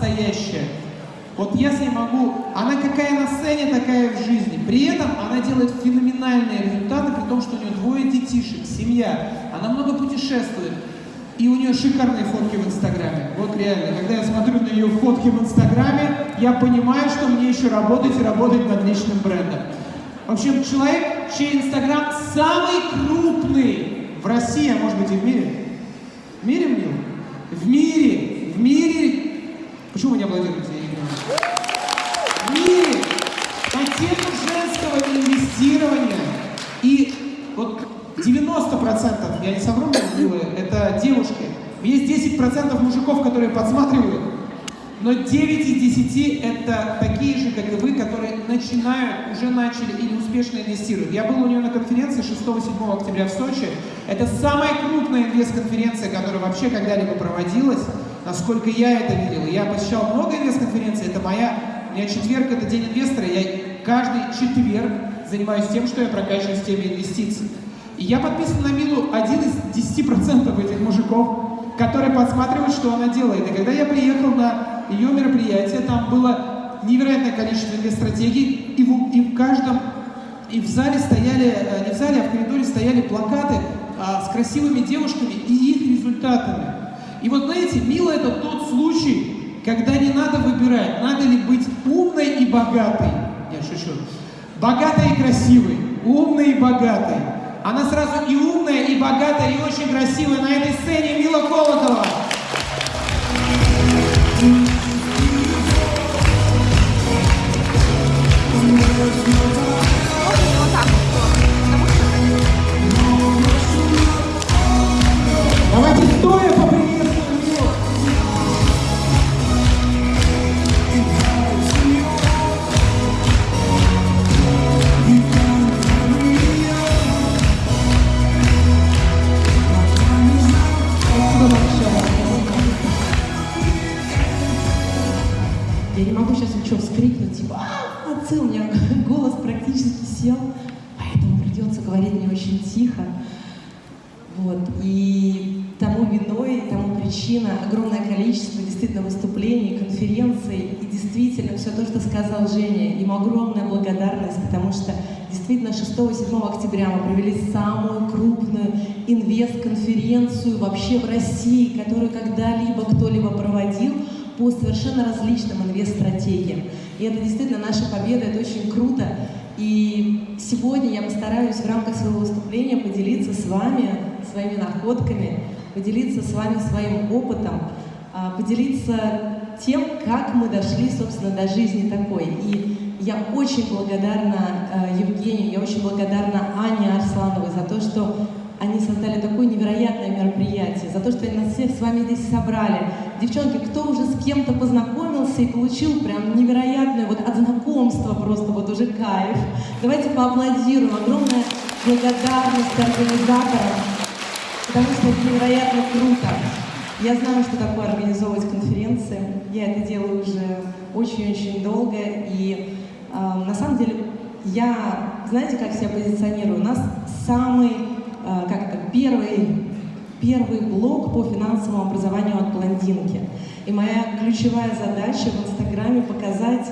настоящая. Вот ней могу, она какая на сцене, такая в жизни. При этом она делает феноменальные результаты, при том, что у нее двое детишек, семья. Она много путешествует. И у нее шикарные фотки в Инстаграме. Вот реально, когда я смотрю на ее фотки в Инстаграме, я понимаю, что мне еще работать и работать над личным брендом. В общем, человек, чей Инстаграм самый крупный в России, а может быть и в мире. В мире, мире, в мире. Почему вы не аплодируете? Мире по тему женского инвестирования и вот 90%, я не совру, это девушки. Есть 10% мужиков, которые подсматривают, но 9 из 10 это такие же, как и вы, которые начинают, уже начали или успешно инвестируют. Я был у нее на конференции 6-7 октября в Сочи. Это самая крупная инвест-конференция, которая вообще когда-либо проводилась, насколько я это видел. Я посещал много инвест-конференций, это моя, у меня четверг это день инвестора, я каждый четверг занимаюсь тем, что я прокачиваюсь в теме инвестиций. И я подписан на Милу один из 10% этих мужиков, которые подсматривают, что она делает. И когда я приехал на ее мероприятие, там было невероятное количество инвест-стратегий, и в, и в каждом, и в зале стояли, э, не в зале, а в коридоре стояли плакаты а, с красивыми девушками и их результатами. И вот знаете, Мила это тот случай, когда не надо выбирать, надо ли быть умной и богатой. Я шучу. Богатой и красивой, умной и богатой. Она сразу и умная, и богатая, и очень красивая. На этой сцене Мила Колокова. Инвест-конференцию вообще в России, которую когда-либо кто-либо проводил по совершенно различным инвест-стратегиям. И это действительно наша победа, это очень круто. И сегодня я постараюсь в рамках своего выступления поделиться с вами своими находками, поделиться с вами своим опытом, а, поделиться тем, как мы дошли, собственно, до жизни такой. И я очень благодарна э, Евгению, я очень благодарна Ане Арслановой за то, что они создали такое невероятное мероприятие, за то, что они нас всех с вами здесь собрали. Девчонки, кто уже с кем-то познакомился и получил прям невероятное вот от знакомства просто вот уже кайф. Давайте поаплодируем. Огромная благодарность организаторам, потому что это невероятно круто. Я знаю, что такое организовывать конференции. Я это делаю уже очень-очень долго. И э, на самом деле я, знаете, как себя позиционирую? У нас самый, как это, первый, первый блок по финансовому образованию от блондинки. И моя ключевая задача в Инстаграме показать,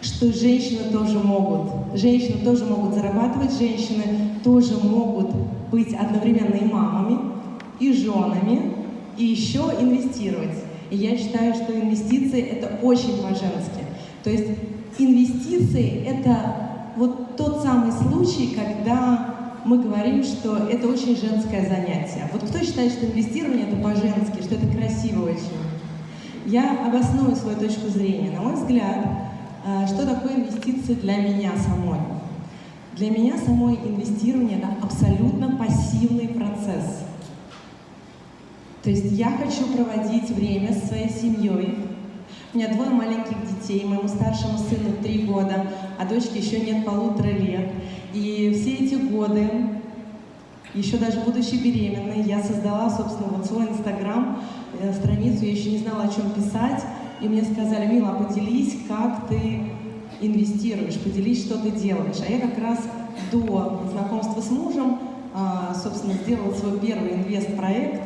что женщины тоже могут. Женщины тоже могут зарабатывать, женщины тоже могут быть одновременно и мамами, и женами, и еще инвестировать. И я считаю, что инвестиции – это очень по-женски. То есть инвестиции – это вот тот самый случай, когда мы говорим, что это очень женское занятие. Вот кто считает, что инвестирование – это по-женски, что это красиво очень? Я обосную свою точку зрения. На мой взгляд, э, что такое инвестиции для меня самой? Для меня самой инвестирование – это абсолютно пассивный процесс. То есть я хочу проводить время с своей семьей. У меня двое маленьких детей, моему старшему сыну три года, а дочке еще нет полутора лет. И все эти годы, еще даже будучи беременной, я создала, собственно, вот свой инстаграм, э, страницу, я еще не знала, о чем писать. И мне сказали, Мила, поделись, как ты инвестируешь, поделись, что ты делаешь. А я как раз до знакомства с мужем, а, собственно, сделала свой первый инвест-проект.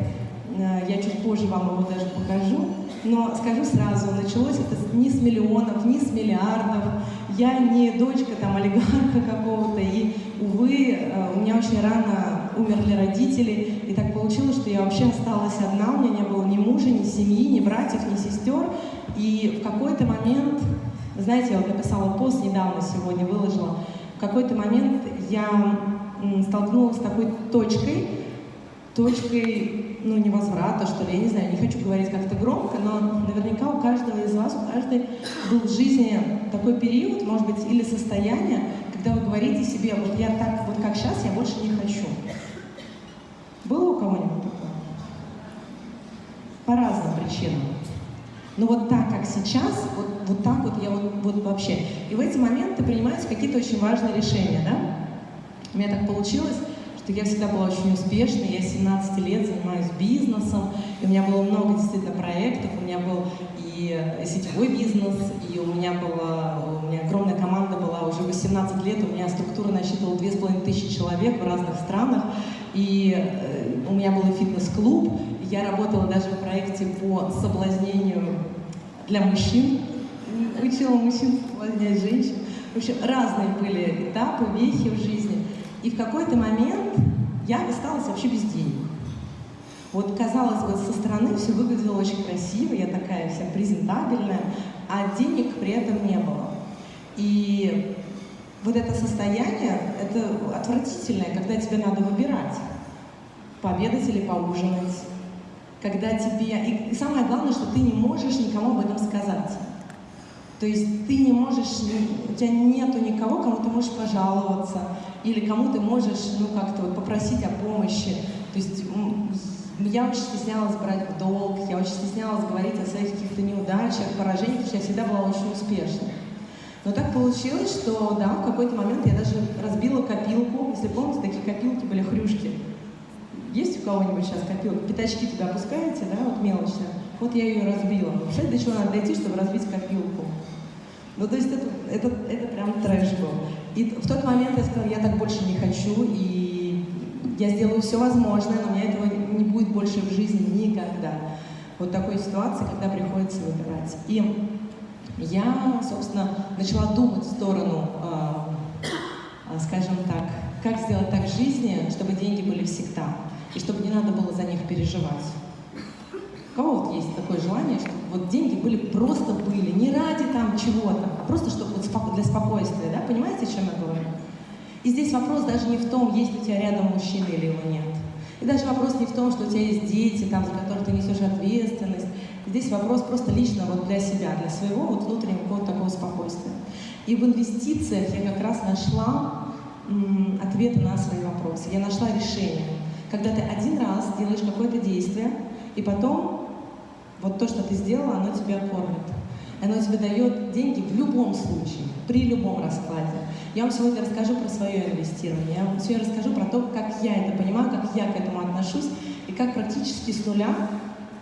Э, Я чуть позже вам его даже покажу. Но скажу сразу, началось это не с миллионов, не с миллиардов. Я не дочка там олигарха какого-то, и, увы, э, у меня очень рано умерли родители, и так получилось, что я вообще осталась одна, у меня не было ни мужа, ни семьи, ни братьев, ни сестер, и в какой-то момент, знаете, я вот написала пост недавно сегодня, выложила, в какой-то момент я столкнулась с такой точкой, точкой, ну, невозврата, что ли, я не знаю, не хочу говорить как-то громко, но наверняка у каждого из вас, у каждой был в жизни такой период, может быть, или состояние, когда вы говорите себе, вот я так, вот как сейчас, я больше не хочу. Было у кого-нибудь такое? По разным причинам. Но вот так, как сейчас, вот, вот так вот я вот, вот вообще. И в эти моменты принимаются какие-то очень важные решения, да? У меня так получилось, что я всегда была очень успешной, я 17 лет занимаюсь бизнесом, и у меня было много действительно проектов, у меня был и сетевой бизнес, и у меня была, у меня огромная команда была, уже 18 лет. У меня структура насчитывала 2500 человек в разных странах, и э, у меня был фитнес-клуб, я работала даже в проекте по соблазнению для мужчин, учила мужчин соблазнять женщин. В общем, разные были этапы, вехи в жизни. И в какой-то момент я осталась вообще без денег. Вот, казалось бы, со стороны все выглядело очень красиво, я такая вся презентабельная, а денег при этом не было. И вот это состояние, это отвратительное, когда тебе надо выбирать, пообедать или поужинать, когда тебе... И самое главное, что ты не можешь никому об этом сказать. То есть ты не можешь, у тебя нету никого, кому ты можешь пожаловаться, или кому ты можешь, ну, как-то вот попросить о помощи. То есть я очень стеснялась брать долг, я очень стеснялась говорить о своих каких-то неудачах, поражениях, потому что я всегда была очень успешной. Но так получилось, что, да, в какой-то момент я даже разбила копилку. Если помните, такие копилки были хрюшки. Есть у кого-нибудь сейчас копилка? Пятачки туда опускаете, да, вот мелочная. Вот я ее разбила. Представляете, до чего надо дойти, чтобы разбить копилку? Ну, то есть это, это, это прям трэш был. И в тот момент я сказала, я так больше не хочу, и я сделаю все возможное, но у меня этого не будет больше в жизни никогда. Вот такой ситуации, когда приходится выбирать. И я, собственно, начала думать в сторону, э, скажем так, как сделать так в жизни, чтобы деньги были всегда, и чтобы не надо было за них переживать кого вот есть такое желание, чтобы вот деньги были просто были, не ради там чего-то, а просто чтобы вот для спокойствия, да? Понимаете, о чем я говорю? И здесь вопрос даже не в том, есть у тебя рядом мужчина или его нет. И даже вопрос не в том, что у тебя есть дети, там, за которых ты несешь ответственность. Здесь вопрос просто лично вот для себя, для своего вот внутреннего какого-то такого спокойствия. И в инвестициях я как раз нашла м, ответы на свои вопросы. Я нашла решение. Когда ты один раз делаешь какое-то действие, и потом вот то, что ты сделала, оно тебя кормит. Оно тебе дает деньги в любом случае, при любом раскладе. Я вам сегодня расскажу про свое инвестирование. Я вам сегодня расскажу про то, как я это понимаю, как я к этому отношусь, и как практически с нуля,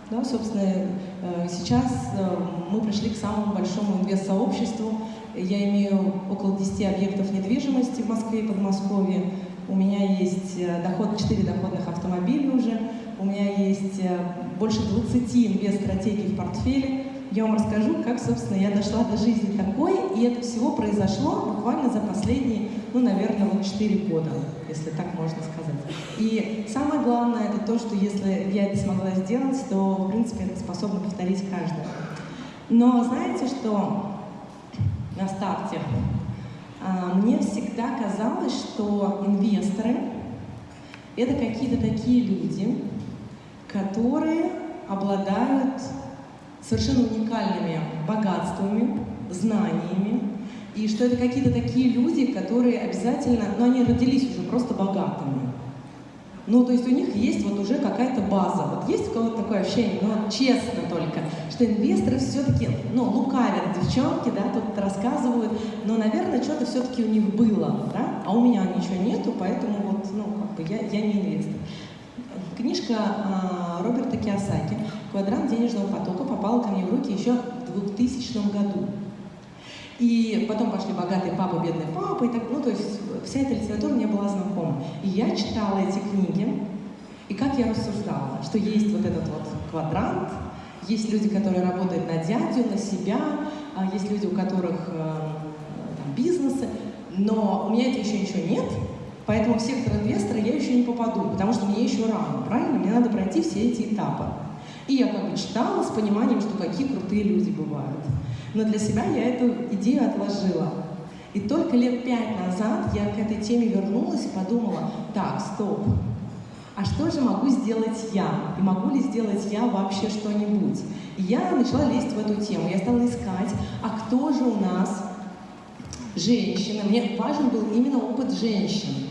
да, собственно, э, сейчас э, мы пришли к самому большому инвест-сообществу. Я имею около 10 объектов недвижимости в Москве и Подмосковье. У меня есть э, доход, 4 доходных автомобиля уже. У меня есть больше 20 инвест-стратегий в портфеле. Я вам расскажу, как, собственно, я дошла до жизни такой, и это всего произошло буквально за последние, ну, наверное, вот 4 года, если так можно сказать. И самое главное, это то, что если я это смогла сделать, то, в принципе, это способно повторить каждый. Но знаете, что на старте а, мне всегда казалось, что инвесторы — это какие-то такие люди, которые обладают совершенно уникальными богатствами, знаниями, и что это какие-то такие люди, которые обязательно, ну они родились уже просто богатыми. Ну, то есть у них есть вот уже какая-то база. Вот есть у кого-то такое ощущение, ну, честно только, что инвесторы все-таки, ну, лукавят девчонки, да, тут рассказывают, но, наверное, что-то все-таки у них было, да, а у меня ничего нету, поэтому вот, ну, как бы я, я не инвестор. Книжка э, Роберта Киосаки «Квадрант денежного потока» попала ко мне в руки еще в 2000 году. И потом пошли «Богатый папа, бедный папа», и так, ну, то есть вся эта литература мне была знакома. И я читала эти книги, и как я рассуждала, что есть вот этот вот квадрант, Есть люди, которые работают на дядю, на себя, а есть люди, у которых э, бизнесы, но у меня это еще ничего нет, поэтому в сектор инвестора я еще не попаду, потому что мне еще рано, правильно? Мне надо пройти все эти этапы. И я как бы читала с пониманием, что какие крутые люди бывают. Но для себя я эту идею отложила. И только лет пять назад я к этой теме вернулась и подумала, так, стоп, а что же могу сделать я? И могу ли сделать я вообще что-нибудь? И я начала лезть в эту тему. Я стала искать, а кто же у нас женщины? Мне важен был именно опыт женщин.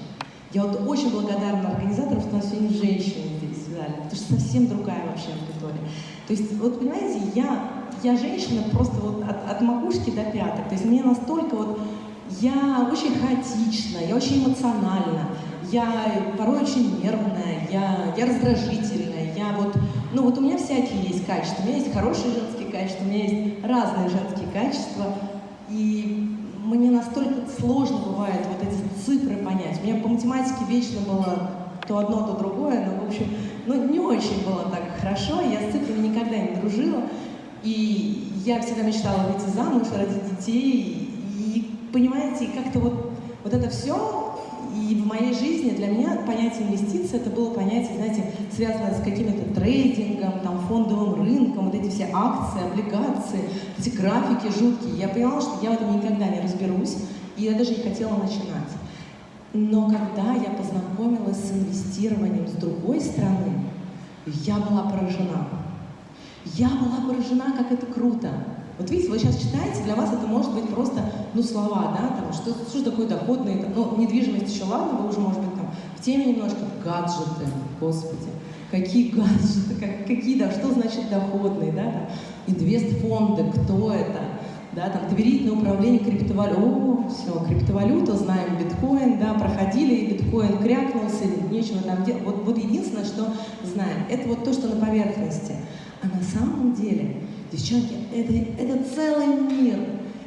Я вот очень благодарна организаторам, что у нас сегодня женщины здесь зале, потому что совсем другая вообще аудитория. То есть, вот понимаете, я, я женщина просто вот от, от макушки до пяток. То есть мне настолько вот, я очень хаотична, я очень эмоциональна, я порой очень нервная, я, я раздражительная, я вот, ну вот у меня всякие есть качества, у меня есть хорошие женские качества, у меня есть разные женские качества, и мне настолько сложно бывает вот эти цифры понять. У меня по математике вечно было то одно, то другое, но, в общем, ну, не очень было так хорошо, я с цифрами никогда не дружила, и я всегда мечтала выйти замуж, родить детей, и, понимаете, как-то вот, вот это все и в моей жизни для меня понятие инвестиций это было понятие, знаете, связанное с каким-то трейдингом, там, фондовым рынком, вот эти все акции, облигации, эти графики жуткие. Я поняла, что я в этом никогда не разберусь, и я даже не хотела начинать. Но когда я познакомилась с инвестированием с другой стороны, я была поражена. Я была поражена, как это круто. Вот видите, вы сейчас читаете, для вас это может быть просто, ну, слова, да, там, что, что такое доходные, ну, недвижимость еще ладно, вы уже, может быть, там, в теме немножко, гаджеты, господи, какие гаджеты, как, какие, да, что значит доходные, да, там, инвестфонды, кто это, да, там, доверительное управление криптовалютой, о, все, криптовалюта, знаем, биткоин, да, проходили, и биткоин крякнулся, нечего там делать, вот, вот единственное, что знаем, это вот то, что на поверхности, а на самом деле Девчонки, это, это целый мир.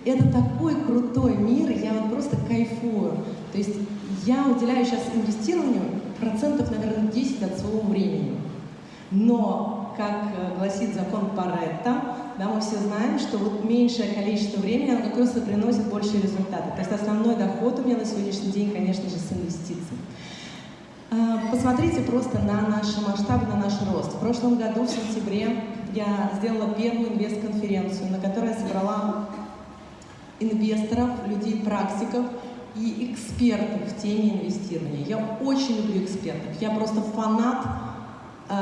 Это такой крутой мир, я вот просто кайфую. То есть я уделяю сейчас инвестированию процентов, наверное, 10 от своего времени. Но, как э, гласит закон Паретта, да, мы все знаем, что вот меньшее количество времени, оно как раз и приносит большие результаты. То есть основной доход у меня на сегодняшний день, конечно же, с инвестиций. А, посмотрите просто на наши масштабы, на наш рост. В прошлом году, в сентябре, я сделала первую инвест-конференцию, на которой я собрала инвесторов, людей, практиков и экспертов в теме инвестирования. Я очень люблю экспертов. Я просто фанат э,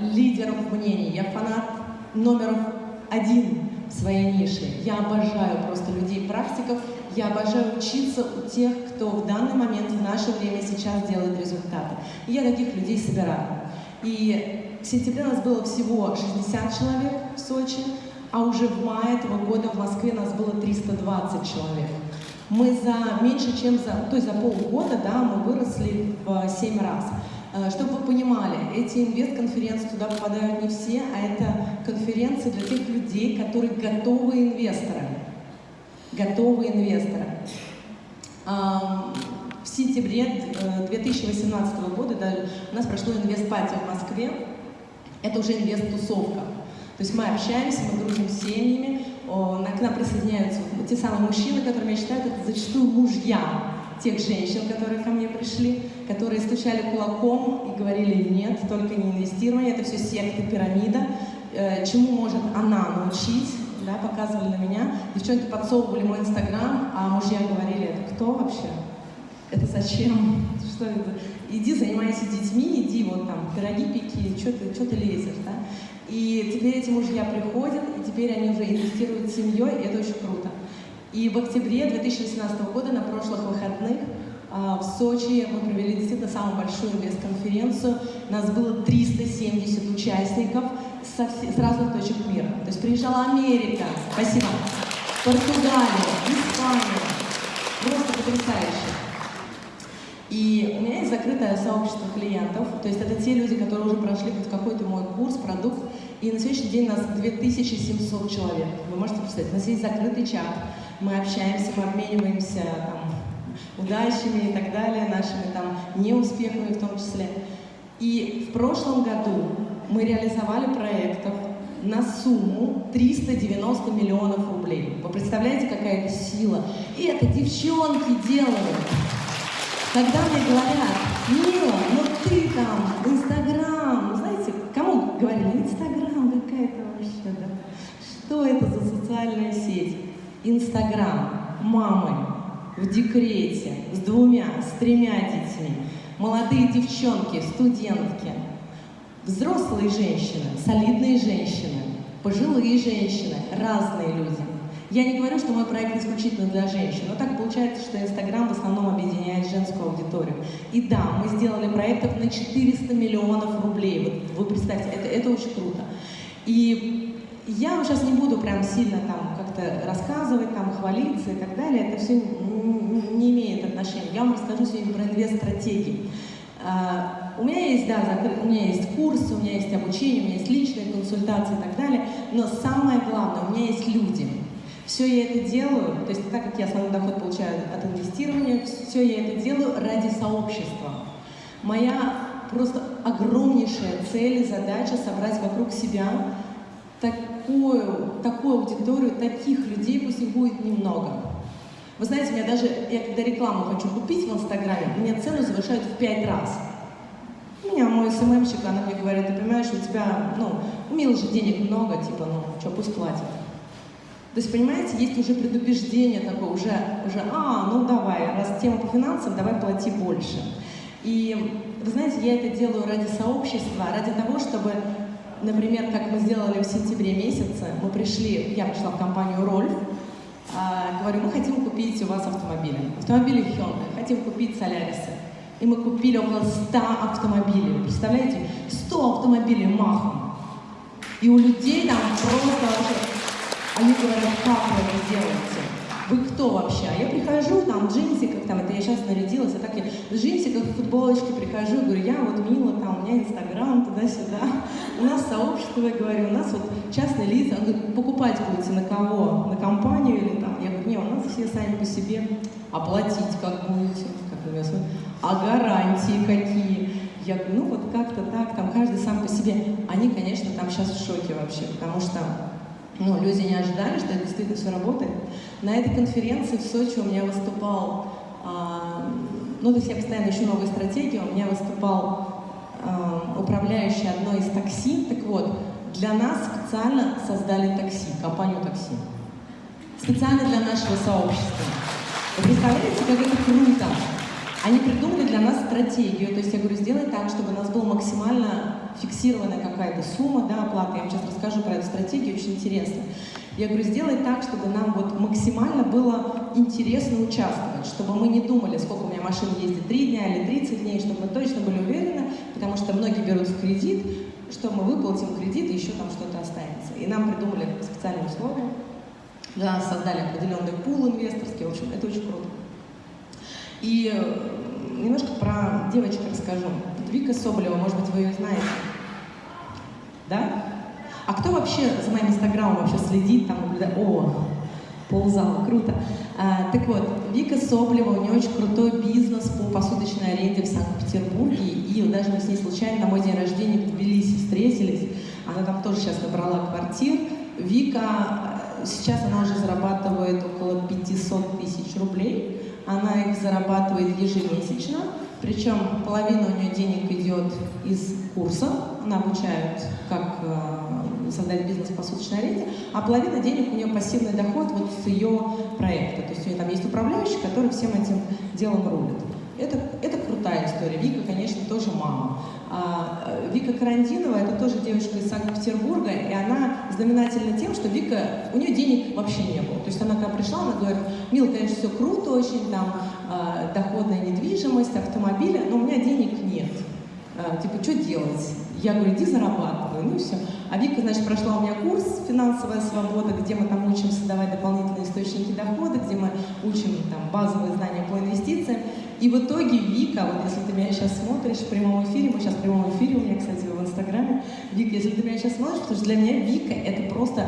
лидеров мнений. Я фанат номер один в своей нише. Я обожаю просто людей-практиков. Я обожаю учиться у тех, кто в данный момент, в наше время сейчас делает результаты. И я таких людей собираю. И в сентябре нас было всего 60 человек в Сочи, а уже в мае этого года в Москве нас было 320 человек. Мы за меньше, чем за, то есть за полгода, да, мы выросли в 7 раз. Э, чтобы вы понимали, эти инвест-конференции туда попадают не все, а это конференции для тех людей, которые готовы инвесторы. Готовые инвесторы. В сентябре 2018 э, года да, у нас прошло инвест-пати в Москве, это уже инвест-тусовка. То есть мы общаемся, мы дружим с семьями, к нам присоединяются те самые мужчины, которыми я считаю, это зачастую мужья тех женщин, которые ко мне пришли, которые стучали кулаком и говорили «нет, только не инвестирование, это все секта, пирамида, э, чему может она научить?» да, показывали на меня. Девчонки подсовывали мой инстаграм, а мужья говорили «это кто вообще? Это зачем? Что это?» иди занимайся детьми, иди вот там пироги пеки, что ты, что ты лезешь, да? И теперь эти мужья приходят, и теперь они уже инвестируют в семьей, и это очень круто. И в октябре 2018 года, на прошлых выходных, а, в Сочи мы провели действительно самую большую инвест-конференцию. Нас было 370 участников со с разных точек мира. То есть приезжала Америка, спасибо, Португалия, Испания. Просто потрясающе. И у меня есть закрытое сообщество клиентов, то есть это те люди, которые уже прошли хоть какой-то мой курс, продукт, и на сегодняшний день нас 2700 человек. Вы можете представить, у нас есть закрытый чат, мы общаемся, мы обмениваемся там, удачами и так далее, нашими там неуспехами в том числе. И в прошлом году мы реализовали проектов на сумму 390 миллионов рублей. Вы представляете, какая это сила? И это девчонки делают. Когда мне говорят, Мила, ну ты там, Инстаграм, ну знаете, кому говорили, Инстаграм какая-то вообще, да? Что это за социальная сеть? Инстаграм, мамы в декрете, с двумя, с тремя детьми, молодые девчонки, студентки, взрослые женщины, солидные женщины, пожилые женщины, разные люди. Я не говорю, что мой проект исключительно для женщин, но так получается, что Инстаграм в основном объединяет женскую аудиторию. И да, мы сделали проектов на 400 миллионов рублей. Вот вы представьте, это, это очень круто. И я вам сейчас не буду прям сильно там как-то рассказывать, там хвалиться и так далее. Это все не имеет отношения. Я вам расскажу сегодня про инвест-стратегии. А, у меня есть, да, у меня есть курсы, у меня есть обучение, у меня есть личные консультации и так далее, но самое главное, у меня есть люди. Все я это делаю, то есть так как я основной доход получаю от инвестирования, все я это делаю ради сообщества. Моя просто огромнейшая цель и задача собрать вокруг себя такую, такую аудиторию, таких людей, пусть их будет немного. Вы знаете, меня даже, я когда рекламу хочу купить в Инстаграме, мне цену завышают в пять раз. У меня мой СММщик, она мне говорит, ты понимаешь, у тебя, ну, у Милы же денег много, типа, ну, что, пусть платит. То есть, понимаете, есть уже предубеждение такое, уже, уже, а, ну давай, раз тема по финансам, давай плати больше. И, вы знаете, я это делаю ради сообщества, ради того, чтобы, например, как мы сделали в сентябре месяце, мы пришли, я пришла в компанию «Рольф», а, говорю, мы хотим купить у вас автомобили. Автомобили Hyundai, хотим купить Солярисы. И мы купили около 100 автомобилей. Представляете? 100 автомобилей махом. И у людей там просто вообще... Они говорят, как вы это делаете? Вы кто вообще? А я прихожу, там, в джинсиках, там, это я сейчас нарядилась, а так я в джинсиках, в футболочке прихожу, говорю, я вот мила, там, у меня инстаграм, туда-сюда. У нас сообщество, я говорю, у нас вот частные лица. Он говорит, покупать будете на кого? На компанию или там? Я говорю, не, у нас все сами по себе. Оплатить как будете? Как вы меня А гарантии какие? Я говорю, ну вот как-то так, там каждый сам по себе. Они, конечно, там сейчас в шоке вообще, потому что ну, люди не ожидали, что это действительно все работает. На этой конференции в Сочи у меня выступал, а, ну, то есть я постоянно ищу новые стратегии, у меня выступал а, управляющий одной из такси. Так вот, для нас специально создали такси, компанию такси. Специально для нашего сообщества. Вы представляете, как это круто? Они придумали для нас стратегию, то есть я говорю, сделай так, чтобы у нас была максимально фиксированная какая-то сумма да, оплаты. Я вам сейчас расскажу про эту стратегию, очень интересно. Я говорю, сделай так, чтобы нам вот максимально было интересно участвовать, чтобы мы не думали, сколько у меня машин ездит, 3 дня или 30 дней, чтобы мы точно были уверены, потому что многие берут в кредит, что мы выплатим кредит и еще там что-то останется. И нам придумали специальные условия, для нас создали определенный пул инвесторский, в общем, это очень круто. И э, немножко про девочек расскажу. Вика Соболева, может быть, вы ее знаете. Да? А кто вообще за моим инстаграмом вообще следит, там наблюдает? О, ползала, круто. А, так вот, Вика Соболева, у нее очень крутой бизнес по посудочной аренде в Санкт-Петербурге, и даже мы с ней случайно на мой день рождения в Тбилиси встретились, она там тоже сейчас набрала квартир. Вика, э, сейчас она уже зарабатывает около 500 тысяч рублей, она их зарабатывает ежемесячно, причем половина у нее денег идет из курса, она обучает, как э, создать бизнес по суточной аренде, а половина денег у нее пассивный доход вот с ее проекта. То есть у нее там есть управляющий, который всем этим делом рулит. Это, это крутая история. Вика, конечно, тоже мама. А, э, Вика Карандинова, это тоже девушка из Санкт-Петербурга, и она знаменательна тем, что Вика, у нее денег вообще не было. То есть она когда пришла, она говорит, Мил, конечно, все круто очень, там, э, доходная недвижимость, автомобили, но у меня денег нет. Э, типа, что делать? Я говорю, иди зарабатывай, ну и все. А Вика, значит, прошла у меня курс «Финансовая свобода», где мы там учим создавать дополнительные источники дохода, где мы учим там базовые знания по инвестициям. И в итоге Вика, вот если ты меня сейчас смотришь в прямом эфире, мы сейчас в прямом эфире, у меня, кстати, в Инстаграме, Вика, если ты меня сейчас смотришь, потому что для меня Вика это просто,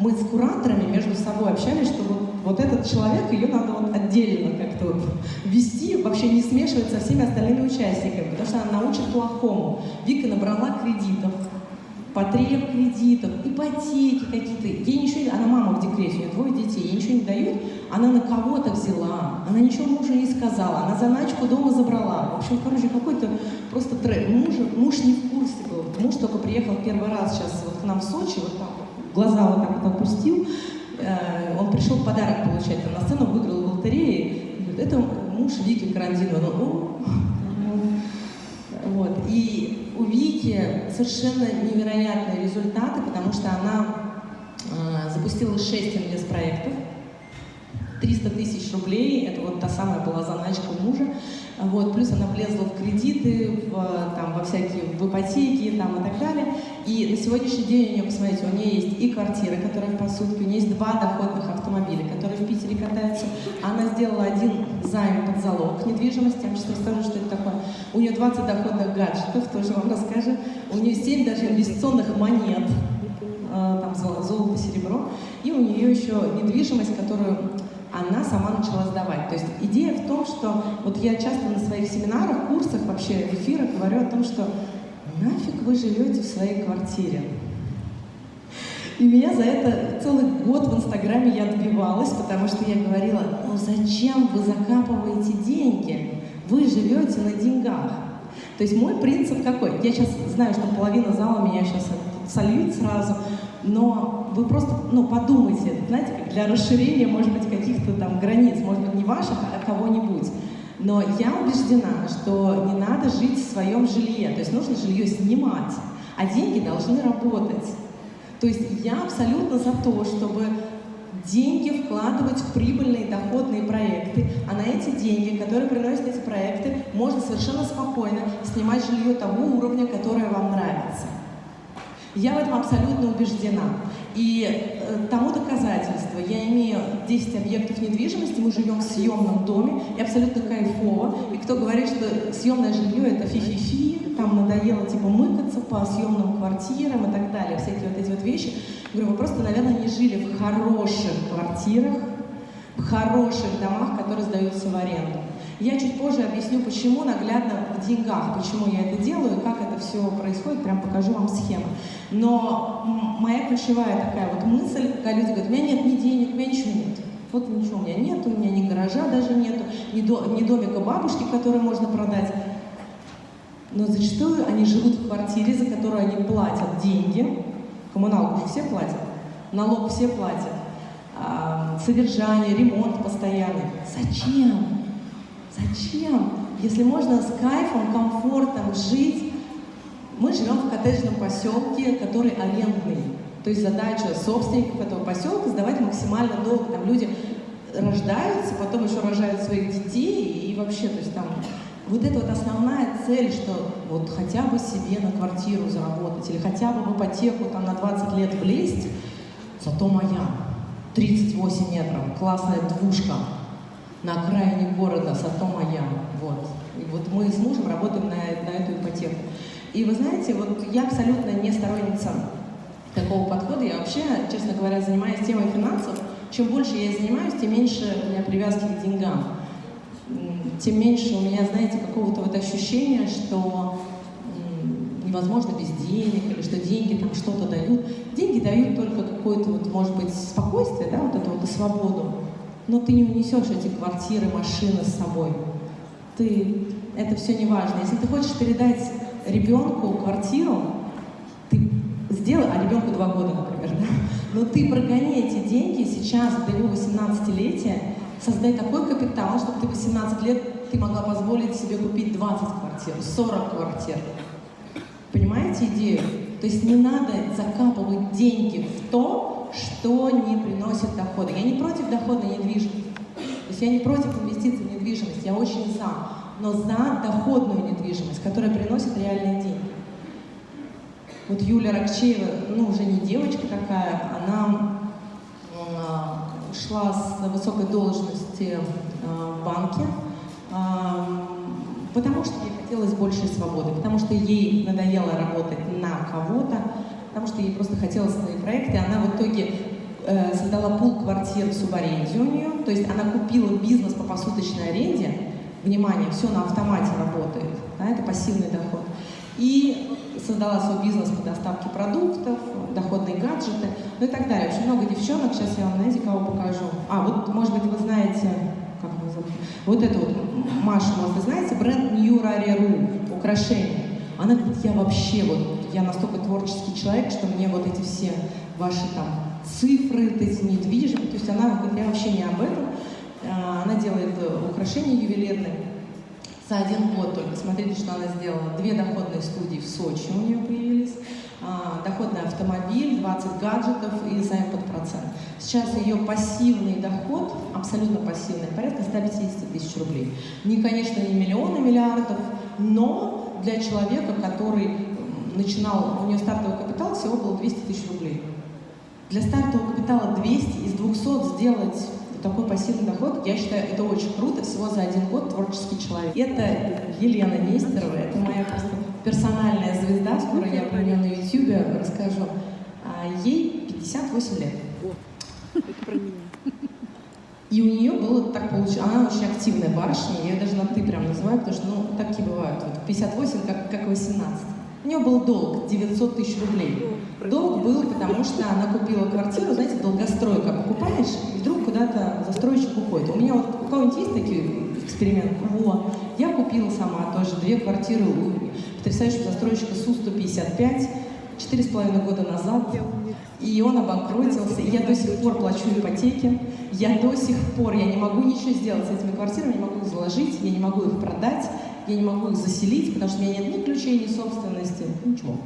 мы с кураторами между собой общались, что вот, вот этот человек, ее надо вот отдельно как-то вот вести, вообще не смешивать со всеми остальными участниками, потому что она научит плохому. Вика набрала кредитов, потреб кредитов, ипотеки какие-то. Ей ничего, она мама в декрете, у нее двое детей, ей ничего не дают, она на кого-то взяла, она ничего мужу не сказала, она заначку дома забрала. В общем, короче, какой-то просто трек. Муж, муж не в курсе был. Муж только приехал первый раз сейчас вот к нам в Сочи, вот так глаза вот так вот опустил, э, он пришел подарок получать, там на сцену выиграл в лотерее, это муж Вики Карандинова. Ну, вот. И у Вики совершенно невероятные результаты, потому что она э, запустила 6 инвест-проектов, 300 тысяч рублей, это вот та самая была заначка мужа, вот, плюс она влезла в кредиты, в, там, во всякие, в ипотеки там, и так далее. И на сегодняшний день у нее, посмотрите, у нее есть и квартира, которая в посудке, у нее есть два доходных автомобиля, которые в Питере катаются. Она сделала один займ под залог недвижимости, я вам сейчас расскажу, что это такое. У нее 20 доходных гаджетов, тоже вам расскажу. У нее 7 даже инвестиционных монет, э, там золото, серебро. И у нее еще недвижимость, которую она сама начала сдавать. То есть идея в том, что вот я часто на своих семинарах, курсах, вообще в эфирах говорю о том, что нафиг вы живете в своей квартире. И меня за это целый год в Инстаграме я добивалась, потому что я говорила, ну зачем вы закапываете деньги? Вы живете на деньгах. То есть мой принцип какой? Я сейчас знаю, что половина зала меня сейчас сольют сразу, но вы просто ну, подумайте, знаете, для расширения, может быть, каких-то там границ, может быть, не ваших, а кого-нибудь. Но я убеждена, что не надо жить в своем жилье, то есть нужно жилье снимать, а деньги должны работать. То есть я абсолютно за то, чтобы деньги вкладывать в прибыльные доходные проекты, а на эти деньги, которые приносят эти проекты, можно совершенно спокойно снимать жилье того уровня, которое вам нравится. Я в этом абсолютно убеждена. И э, тому доказательство. Я имею 10 объектов недвижимости, мы живем в съемном доме, и абсолютно кайфово. И кто говорит, что съемное жилье это фи-фи-фи, там надоело типа мыкаться по съемным квартирам и так далее, всякие вот эти вот вещи. Говорю, вы просто, наверное, не жили в хороших квартирах, в хороших домах, которые сдаются в аренду. Я чуть позже объясню, почему наглядно в деньгах, почему я это делаю, как это все происходит, прям покажу вам схему. Но моя ключевая такая вот мысль, когда люди говорят, у меня нет ни денег, у меня ничего нет. Вот ничего у меня нет, у меня ни гаража даже нету, ни, до, ни домика бабушки, который можно продать. Но зачастую они живут в квартире, за которую они платят деньги. Коммуналку же все платят, налог все платят, а, содержание, ремонт постоянный. Зачем? Зачем? Если можно с кайфом, комфортом жить, мы живем в коттеджном поселке, который арендный. То есть задача собственников этого поселка сдавать максимально долго. Там люди рождаются, потом еще рожают своих детей, и вообще, то есть там вот это вот основная цель, что вот хотя бы себе на квартиру заработать, или хотя бы в ипотеку там на 20 лет влезть, зато моя, 38 метров, классная двушка, на окраине города, зато моя. Вот. И вот мы с мужем работаем на, на эту ипотеку. И вы знаете, вот я абсолютно не сторонница такого подхода. Я вообще, честно говоря, занимаюсь темой финансов. Чем больше я занимаюсь, тем меньше у меня привязки к деньгам. Тем меньше у меня, знаете, какого-то вот ощущения, что невозможно без денег, или что деньги там что-то дают. Деньги дают только какое-то, вот, может быть, спокойствие, да, вот эту вот свободу но ты не унесешь эти квартиры, машины с собой. Ты, это все не важно. Если ты хочешь передать ребенку квартиру, ты сделай, а ребенку два года, например, да? но ты прогони эти деньги сейчас, до его 18-летия, создай такой капитал, чтобы ты 18 лет ты могла позволить себе купить 20 квартир, 40 квартир. Понимаете идею? То есть не надо закапывать деньги в то, что не приносит дохода. Я не против доходной недвижимости. То есть я не против инвестиций в недвижимость, я очень за. Но за доходную недвижимость, которая приносит реальные деньги. Вот Юля Рокчеева, ну уже не девочка такая, она э, ушла с высокой должности э, в банке, э, потому что ей хотелось большей свободы, потому что ей надоело работать на кого-то, потому что ей просто хотелось свои проекты. Она в итоге э, создала пул квартир в субаренде у нее, то есть она купила бизнес по посуточной аренде, внимание, все на автомате работает, да, это пассивный доход. И создала свой бизнес по доставке продуктов, доходные гаджеты, ну и так далее. Очень много девчонок, сейчас я вам, знаете, кого покажу. А, вот, может быть, вы знаете, как его зовут? Вот это вот, Маша, может, вы знаете, бренд New Rare.ru, украшения. Она говорит, я вообще вот, я настолько творческий человек, что мне вот эти все ваши там цифры, вот эти недвижимые, то есть она говорит, я вообще не об этом. А, она делает украшения ювелирные. За один год только, смотрите, что она сделала. Две доходные студии в Сочи у нее появились, а, доходный автомобиль, 20 гаджетов и займ под процент. Сейчас ее пассивный доход, абсолютно пассивный, порядка 150 тысяч рублей. Не, конечно, не миллионы, миллиардов, но для человека, который начинал, у нее стартовый капитал всего было 200 тысяч рублей. Для стартового капитала 200 из 200 сделать такой пассивный доход, я считаю, это очень круто, всего за один год творческий человек. Это Елена Нестерова, это моя просто персональная звезда, скоро я про нее на YouTube расскажу. А ей 58 лет. О, это про меня. И у нее было так получилось, она очень активная барышня, я ее даже на «ты» прям называю, потому что, ну, такие бывают, вот 58, как, как 18. У нее был долг 900 тысяч рублей. Долг был, потому что она купила квартиру, знаете, долгостройка. Покупаешь, и вдруг куда-то застройщик уходит. У меня вот у кого-нибудь есть такие эксперименты? Вот. Я купила сама тоже две квартиры у потрясающего застройщика Су-155 четыре с половиной года назад. И он обанкротился, и я до сих пор плачу ипотеки. Я до сих пор, я не могу ничего сделать с этими квартирами, не могу их заложить, я не могу их продать я не могу их заселить, потому что у меня нет ни ключей, ни собственности, ничего.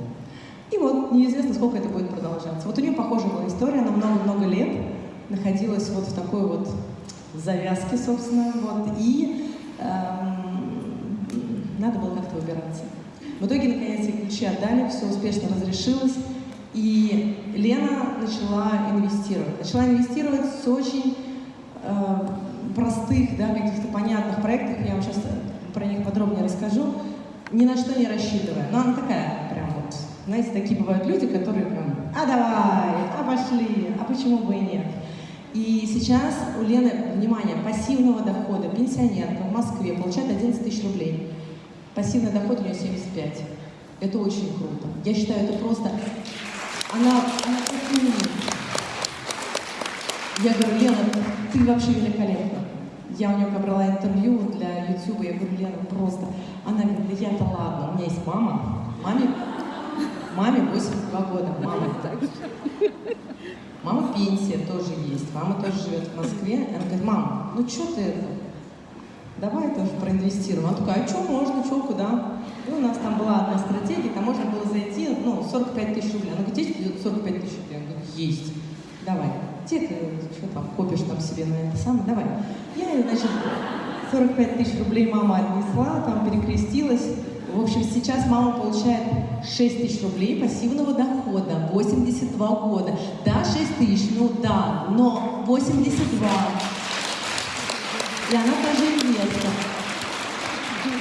И вот неизвестно, сколько это будет продолжаться. Вот у нее похожая была история, она много-много лет находилась вот в такой вот завязке, собственно, вот, и эм, надо было как-то выбираться. В итоге, наконец, ей ключи отдали, все успешно разрешилось, и Лена начала инвестировать. Начала инвестировать с очень э, простых, да, каких-то понятных проектов. Я вам сейчас про них подробнее расскажу, ни на что не рассчитывая. Но она такая, прям вот, знаете, такие бывают люди, которые прям, а давай, а пошли, а почему бы и нет. И сейчас у Лены, внимание, пассивного дохода пенсионерка в Москве получает 11 тысяч рублей. Пассивный доход у нее 75. Это очень круто. Я считаю, это просто... Она, она Я говорю, Лена, ты вообще великолепна. Я у нее брала интервью для YouTube, я говорю, Лена, просто... Она говорит, да я-то ладно, у меня есть мама. Маме, маме 82 года, мама. Мама пенсия тоже есть, мама тоже живет в Москве. Она говорит, мама, ну что ты давай тоже проинвестируем. Она такая, а что можно, что, куда? И у нас там была одна стратегия, там можно было зайти, ну, 45 тысяч рублей. Она говорит, есть 45 тысяч рублей? Я говорю, есть. Давай ты что там копишь там себе на это самое, давай. Я, значит, 45 тысяч рублей мама отнесла, там перекрестилась. В общем, сейчас мама получает 6 тысяч рублей пассивного дохода, 82 года. Да, 6 тысяч, ну да, но 82. И она даже инвестор.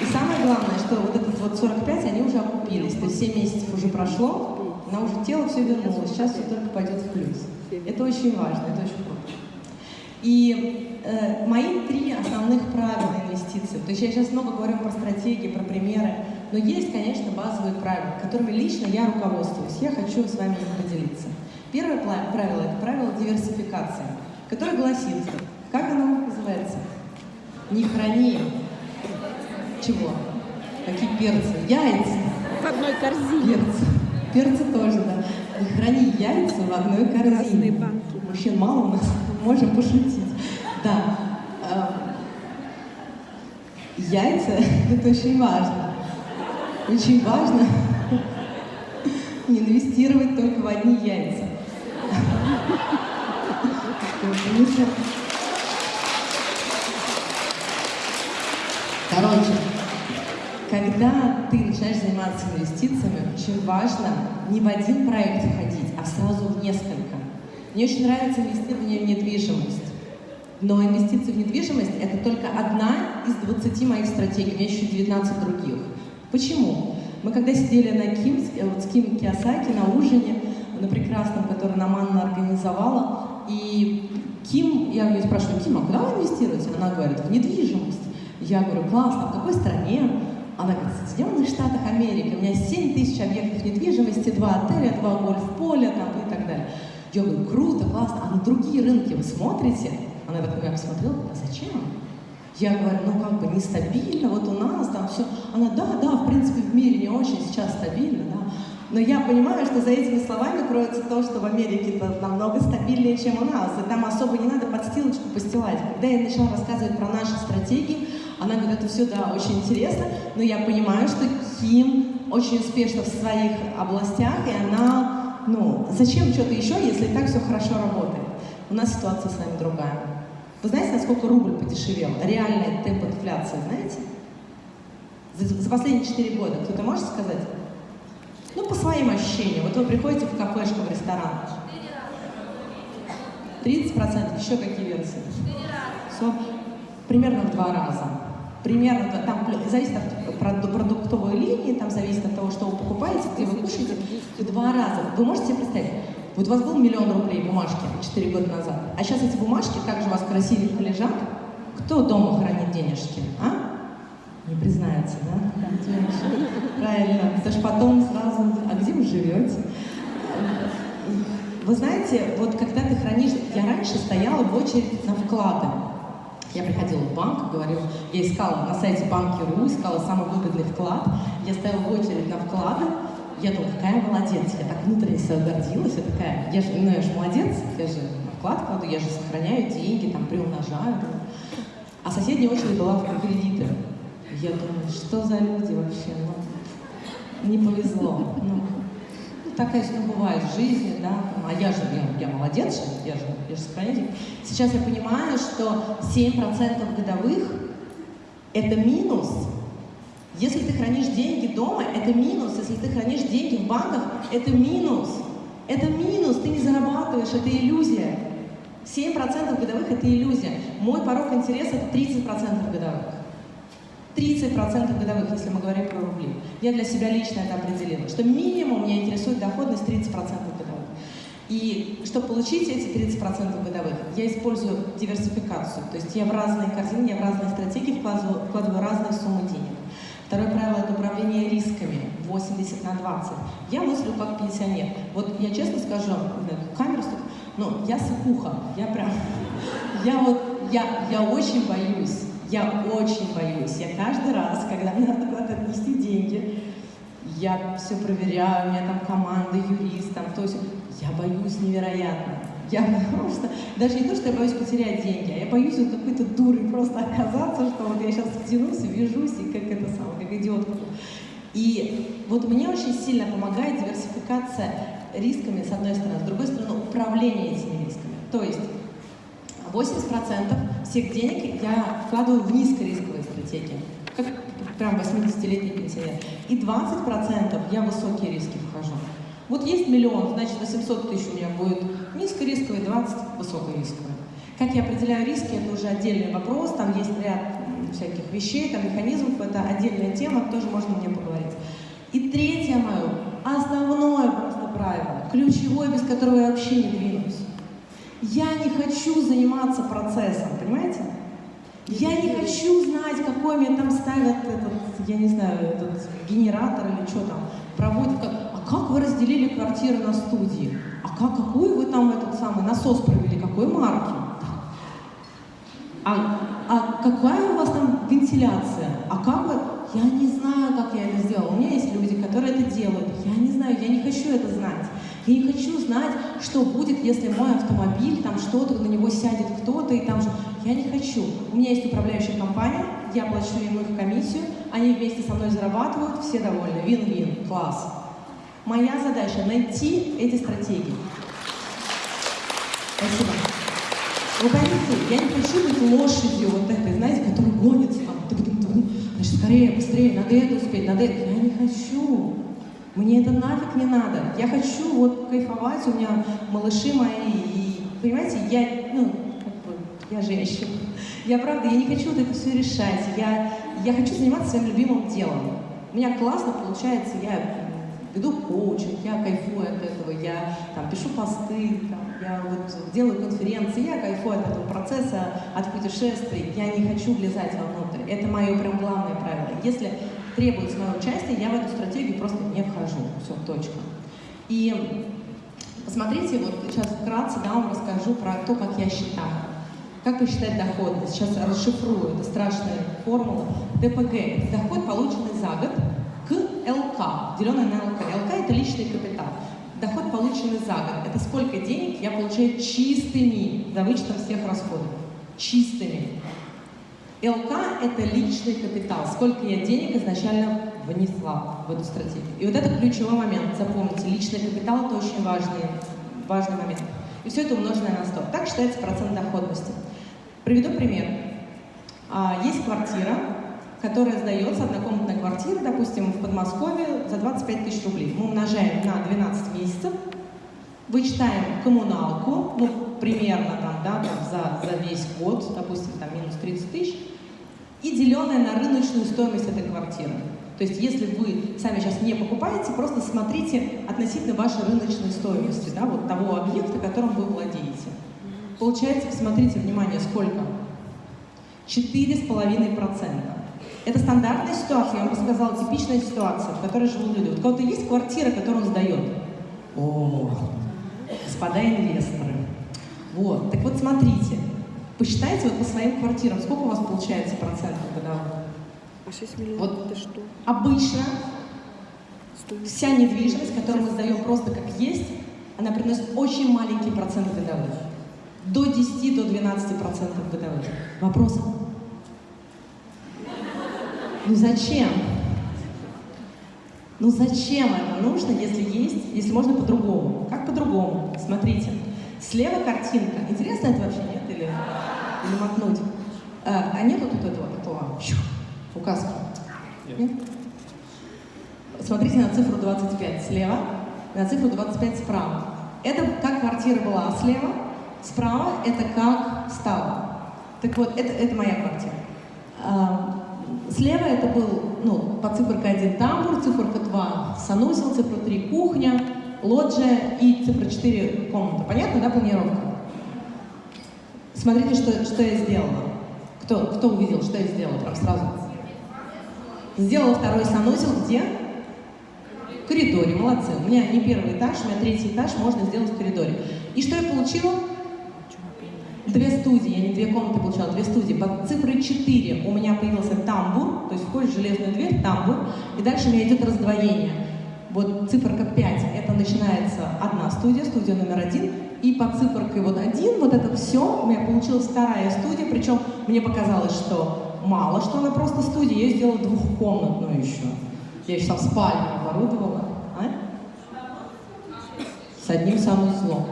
И самое главное, что вот этот вот 45, они уже окупились. То есть 7 месяцев уже прошло, она уже тело все вернуло, сейчас все только пойдет в плюс. Это очень важно, это очень круто. И э, мои три основных правила инвестиций, то есть я сейчас много говорю про стратегии, про примеры, но есть, конечно, базовые правила, которыми лично я руководствуюсь. Я хочу с вами их поделиться. Первое правило – это правило диверсификации, которое гласит, как оно называется? Не храни чего? Какие перцы? Яйца. В одной корзине. Перцы. Перцы тоже, да. Не храни яйца в одной корзине. Мужчин мало у нас, можем пошутить. Да. Яйца – это очень важно. Очень важно не инвестировать только в одни яйца. Короче, когда ты начинаешь заниматься инвестициями, очень важно не в один проект входить, а сразу в несколько. Мне очень нравится инвестирование в недвижимость. Но инвестиции в недвижимость – это только одна из 20 моих стратегий, у меня еще 19 других. Почему? Мы когда сидели на Ким, э, вот с Ким Киосаки на ужине, на прекрасном, который нам Анна организовала, и Ким, я ее спрашиваю, Ким, а куда вы инвестируете? Она говорит, в недвижимость. Я говорю, классно, в какой стране? Она говорит, в Соединенных Штатах Америки у меня 7 тысяч объектов недвижимости, два отеля, два гольф-поля там, и так далее. Говорю, круто, классно, а на другие рынки вы смотрите? Она так на меня посмотрела, а зачем? Я говорю, ну как бы нестабильно, вот у нас там все. Она, да, да, в принципе в мире не очень сейчас стабильно, да. Но я понимаю, что за этими словами кроется то, что в Америке это намного стабильнее, чем у нас. И там особо не надо подстилочку постилать. Когда я начала рассказывать про наши стратегии, она говорит, это все, да, очень интересно, но я понимаю, что Ким очень успешна в своих областях, и она, ну, зачем что-то еще, если и так все хорошо работает? У нас ситуация с нами другая. Вы знаете, насколько рубль подешевел? Реальный темп инфляции, знаете? За, за последние 4 года. Кто-то может сказать? Ну, по своим ощущениям. Вот вы приходите в кафешку, в ресторан. 30%, еще какие версии? Все, примерно в два раза. Примерно, там зависит от продуктовой линии, там зависит от того, что вы покупаете, где вы кушаете, в два раза. Вы можете себе представить? Вот у вас был миллион рублей бумажки 4 года назад, а сейчас эти бумажки также у вас красивенько лежат. Кто дома хранит денежки, а? Не признается, да? Правильно. Потому что потом сразу, а где вы живете? Вы знаете, вот когда ты хранишь... Я раньше стояла в очередь на вклады. Я приходила в банк, говорила, я искала на сайте банки.ру, искала самый выгодный вклад. Я стояла в очередь на вклады, я думала, какая молодец, я так внутренне себя гордилась, я такая, я же, ну я же молодец, я же вклад кладу, я же сохраняю деньги, там, приумножаю. А соседняя очередь была в кредиты. Я думаю, что за люди вообще, ну, не повезло. Ну, ну, бывает в жизни, да, а я же, я, я молодец, я же, я же сохраняю. Сейчас я понимаю, что 7% годовых – это минус, если ты хранишь деньги дома, это минус. Если ты хранишь деньги в банках, это минус. Это минус, ты не зарабатываешь, это иллюзия. 7% годовых – это иллюзия. Мой порог интереса – это 30% годовых. 30% годовых, если мы говорим про рубли. Я для себя лично это определила, что минимум меня интересует доходность 30% годовых. И чтобы получить эти 30% годовых, я использую диверсификацию. То есть я в разные корзины, я в разные стратегии вкладываю, вкладываю разные суммы денег. Второе правило – это управление рисками, 80 на 20. Я мыслю как пенсионер. Вот я честно скажу, камеру но я сыкуха, я прям, я вот, я, я очень боюсь, я очень боюсь. Я каждый раз, когда мне надо куда-то отнести деньги, я все проверяю, у меня там команда, юрист, там, то есть я боюсь невероятно. Я что даже не то, что я боюсь потерять деньги, а я боюсь вот какой-то дурой просто оказаться, что вот я сейчас втянусь вяжусь, и как это самое, как идиотка. И вот мне очень сильно помогает диверсификация рисками, с одной стороны, с другой стороны, управление этими рисками. То есть 80% всех денег я вкладываю в низкорисковые стратегии, как прям 80-летний пенсионер. И 20% я в высокие риски вхожу. Вот есть миллион, значит 800 тысяч у меня будет низкорисковый, 20 высокорисковый. Как я определяю риски, это уже отдельный вопрос, там есть ряд всяких вещей, там механизмов, это отдельная тема, тоже можно мне поговорить. И третье мое, основное просто правило, ключевое, без которого я вообще не двинусь. Я не хочу заниматься процессом, понимаете? Я не хочу знать, какой мне там ставят этот, я не знаю, этот генератор или что там, проводят, как, как вы разделили квартиры на студии? А как, какую вы там этот самый насос провели, какой марки? А, а какая у вас там вентиляция? А как вы... Я не знаю, как я это сделала. У меня есть люди, которые это делают. Я не знаю, я не хочу это знать. Я не хочу знать, что будет, если мой автомобиль, там что-то, на него сядет кто-то, и там же... Я не хочу. У меня есть управляющая компания, я плачу им их комиссию, они вместе со мной зарабатывают, все довольны. Вин-вин, класс. Моя задача — найти эти стратегии. Спасибо. Вы поймите, я не хочу быть лошадью вот этой, знаете, которая гонится там, значит, скорее, быстрее, надо это успеть, надо это. Я не хочу. Мне это нафиг не надо. Я хочу вот кайфовать, у меня малыши мои, и, понимаете, я, ну, как бы, я женщина. Я правда, я не хочу вот это все решать. Я, я хочу заниматься своим любимым делом. У меня классно получается, я веду коучинг, я кайфую от этого, я там, пишу посты, там, я вот делаю конференции, я кайфую от этого процесса, от путешествий, я не хочу влезать вовнутрь. Это мое прям главное правило. Если требуется мое участие, я в эту стратегию просто не вхожу. Все, точка. И посмотрите, вот сейчас вкратце да, вам расскажу про то, как я считаю. Как посчитать доходность? Сейчас расшифрую, это страшная формула. ДПГ – это доход, полученный за год, к ЛК, деленный на ЛК. ЛК – это личный капитал. Доход, полученный за год, это сколько денег я получаю чистыми, за вычетом всех расходов. Чистыми. ЛК – это личный капитал, сколько я денег изначально внесла в эту стратегию. И вот это ключевой момент, запомните, личный капитал – это очень важный, важный момент. И все это умноженное на 100. Так считается процент доходности. Приведу пример. А, есть квартира, которая сдается, однокомнатная квартира, допустим, в Подмосковье за 25 тысяч рублей. Мы умножаем на 12 месяцев, вычитаем коммуналку, ну, примерно там, да, там за, за весь год, допустим, там минус 30 тысяч, и деленное на рыночную стоимость этой квартиры. То есть если вы сами сейчас не покупаете, просто смотрите относительно вашей рыночной стоимости, да, вот того объекта, которым вы владеете. Получается, смотрите, внимание, сколько? 4,5%. Это стандартная ситуация, я вам рассказала, типичная ситуация, в которой живут люди. Вот у кого-то есть квартира, которую он сдает? О, господа инвесторы. Вот, так вот смотрите, посчитайте вот по своим квартирам, сколько у вас получается процентов годовых? А 6 миллионов Вот. это что? Обычно Стоимость? вся недвижимость, которую мы сдаем просто как есть, она приносит очень маленький процент годовых. До 10, до 12 процентов годовых. Вопросы? Ну зачем? Ну зачем это нужно, если есть, если можно по-другому? Как по-другому? Смотрите. Слева картинка. Интересно это вообще, нет? Или, или мотнуть? А, а нету тут этого, щу, указки? Нет? Смотрите на цифру 25 слева, на цифру 25 справа. Это как квартира была слева, справа это как стала. Так вот, это, это моя квартира. А, Слева это был, ну, по циферка 1 тамбур, циферка 2 санузел, цифра 3 кухня, лоджия и цифра 4 комната. Понятно, да, планировка? Смотрите, что, что я сделала. Кто, кто увидел, что я сделала прям сразу? Сделала второй санузел где? В коридоре, молодцы. У меня не первый этаж, у меня третий этаж, можно сделать в коридоре. И что я получила? Две студии, я не две комнаты получала, две студии. Под цифрой 4 у меня появился тамбур, то есть входишь в железную дверь, тамбур, и дальше у меня идет раздвоение. Вот циферка 5, это начинается одна студия, студия номер один, и под циферкой вот один, вот это все, у меня получилась вторая студия, причем мне показалось, что мало, что она просто студия, я сделала двухкомнатную еще. Я еще там спальню оборудовала. А? С одним санузлом.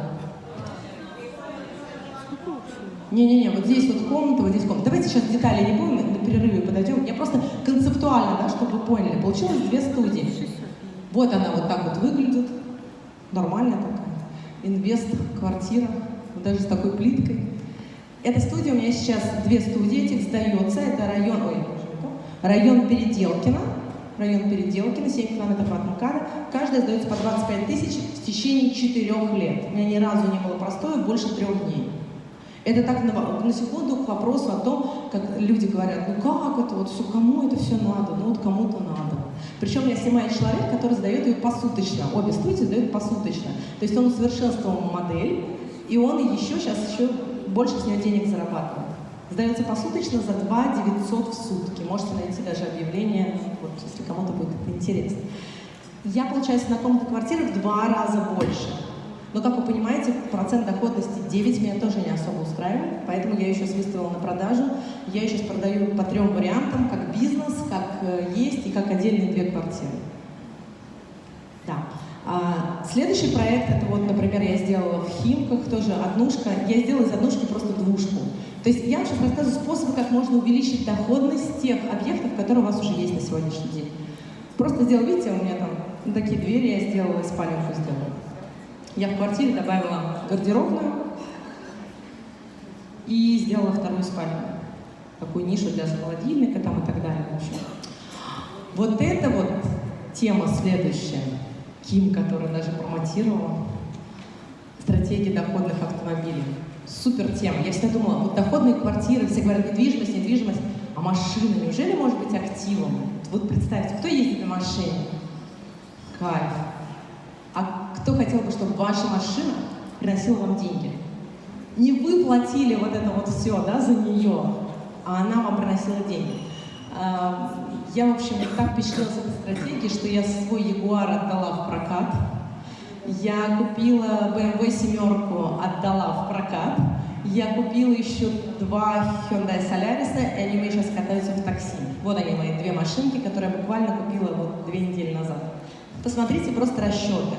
Не-не-не, вот здесь вот комната, вот здесь комната. Давайте сейчас детали не будем, на перерыве подойдем. Я просто концептуально, да, чтобы вы поняли. Получилось две студии. Вот она вот так вот выглядит. Нормальная такая. Инвест, квартира, даже с такой плиткой. Эта студия у меня сейчас две студии, этих сдается. Это район, ой, район Переделкино. Район Переделкино, 7 километров от МКАДа. Каждая сдается по 25 тысяч в течение четырех лет. У меня ни разу не было простоя больше трех дней. Это так на, на секунду к вопросу о том, как люди говорят, ну как это, вот все, кому это все надо, ну вот кому-то надо. Причем я снимаю человек, который сдает ее посуточно, обе студии сдают посуточно. То есть он усовершенствовал модель, и он еще сейчас еще больше с нее денег зарабатывает. Сдается посуточно за 2 900 в сутки. Можете найти даже объявление, вот, если кому-то будет это интересно. Я получаю на комнату квартиры в два раза больше. Но, как вы понимаете, процент доходности 9 меня тоже не особо устраивает, поэтому я ее сейчас выставила на продажу. Я ее сейчас продаю по трем вариантам, как бизнес, как э, есть и как отдельные две квартиры. Да. А, следующий проект, это вот, например, я сделала в Химках, тоже однушка. Я сделала из однушки просто двушку. То есть я вам сейчас рассказываю способы, как можно увеличить доходность тех объектов, которые у вас уже есть на сегодняшний день. Просто сделал, видите, у меня там такие двери я сделала, спаленку сделала. Я в квартире добавила гардеробную и сделала вторую спальню. Такую нишу для холодильника там и так далее. В общем. Вот это вот тема следующая. Ким, которую даже промотировала. Стратегия доходных автомобилей. супер тема. Я всегда думала, вот доходные квартиры, все говорят, недвижимость, недвижимость, а машина неужели может быть активом? Вот представьте, кто ездит на машине? Кайф. А кто хотел бы, чтобы ваша машина приносила вам деньги? Не вы платили вот это вот все, да, за нее, а она вам приносила деньги. А, Я, в общем, так впечатлилась этой стратегией, что я свой Ягуар отдала в прокат. Я купила BMW семерку, отдала в прокат. Я купила еще два Hyundai Solaris, и они у меня сейчас катаются в такси. Вот они, мои две машинки, которые я буквально купила вот две недели назад. Посмотрите просто расчеты.